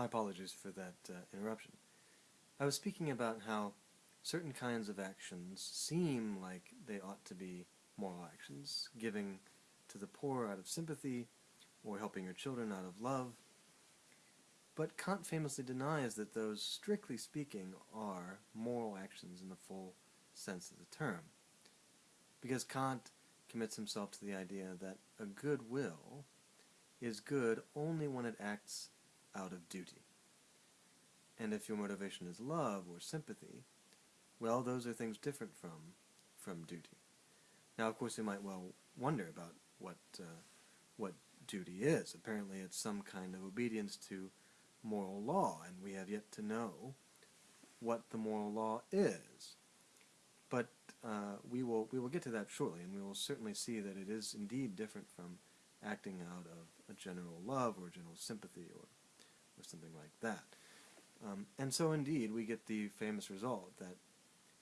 My apologies for that uh, interruption. I was speaking about how certain kinds of actions seem like they ought to be moral actions, giving to the poor out of sympathy, or helping your children out of love. But Kant famously denies that those, strictly speaking, are moral actions in the full sense of the term. Because Kant commits himself to the idea that a good will is good only when it acts out of duty. And if your motivation is love or sympathy, well, those are things different from, from duty. Now, of course, you might well wonder about what, uh, what duty is. Apparently it's some kind of obedience to moral law, and we have yet to know what the moral law is. But uh, we will we will get to that shortly, and we will certainly see that it is indeed different from acting out of a general love or general sympathy or that. Um, and so indeed we get the famous result that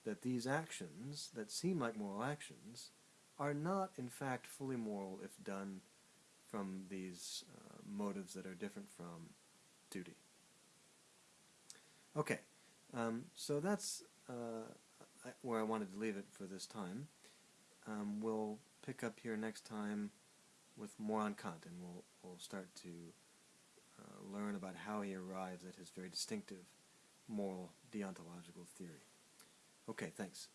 that these actions that seem like moral actions are not in fact fully moral if done from these uh, motives that are different from duty. Okay, um, so that's uh, where I wanted to leave it for this time. Um, we'll pick up here next time with more on Kant, and we'll, we'll start to uh, learn about how he arrives at his very distinctive moral deontological theory. Okay, thanks.